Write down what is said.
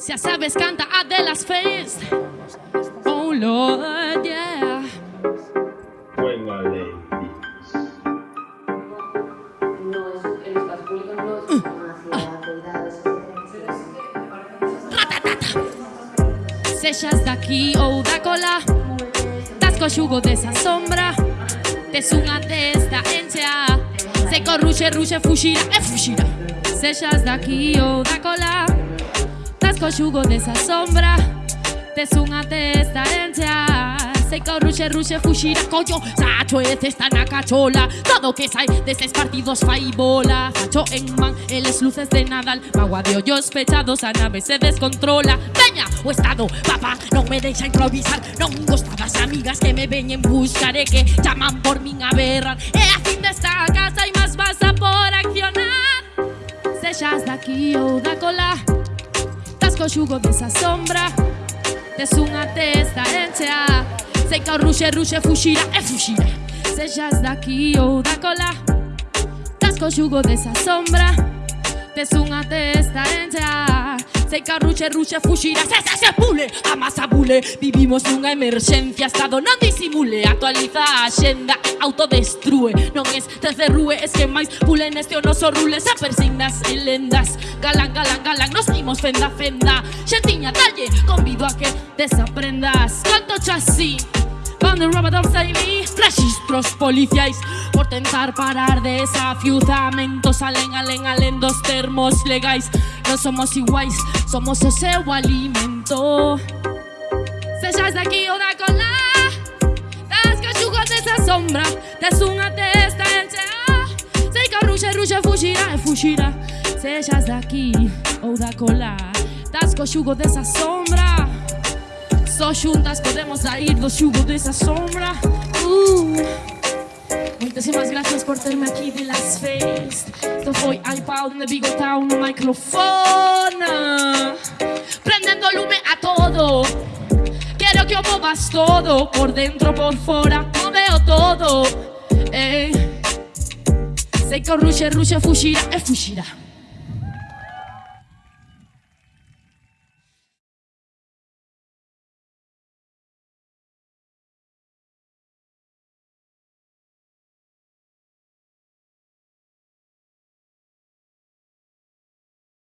Si sabes, canta Adela's face. Oh Lord, yeah. Buena ley. Sellas daqui ou oh, da cola, das coxugo dessa sombra, tes unha desta encia, se corruxe, ruxe, fuxira e eh, fuxira. Sellas oh, da cola, Desconxugo desa sombra. Tes unha testa herencia. Sei que o ruxe, ruxe, fuxira collo Sacho e cesta na cachola Todo que sai deses partidos fai bola. Facho en man, eles luces de Nadal. Magua de ollos pechados, a nave se descontrola. Veña o Estado, papá, non me deixa improvisar. Non gosta das amigas que me veñen buscar E que chaman por min a berrar E eh, a fin desta casa hai máis vas a por accionar. Sexas daqui ou da cola Questo asciugo messa sombra. Nessuna testa entra Se con rusce rusce fucina e eh, fucina Se già da chi o da cola Casco asciugo messa sombra. Nessuna testa entra se carruche, ruche, fuxira, se, se, se pule, amasa bule Vivimos nunha emerxencia, estado non disimule Actualiza a axenda, autodestrue. Non es recerrúe, es que máis pule neste o noso rule Se persignas e lendas, galán, galán, galán Nos dimos fenda, fenda, xentiña, talle, convido a que desaprendas Canto chasí, Bando robados aí registros policiais. Por tentar parar desafiuzamentos Alen, alen, alen dos termos legais. Non somos iguais, somos o seu alimento. Sexas daqui ou da cola Das cachugos desa sombra Tes unha testa enchea Sei que ruxe, ruxe, fuxirá e fuxirá Sexas daqui ou da cola Das coxugo desa sombra só xuntas podemos sair do xugo desa sombra uh. Moitísimas gracias por terme aquí de Las Fest Esto foi iPod de Bigotao no microfone. Prendendo lume a todo Quero que o movas todo Por dentro, por fora, moveo todo eh. Sei que o ruxe, ruxe, fuxirá e eh, fuxirá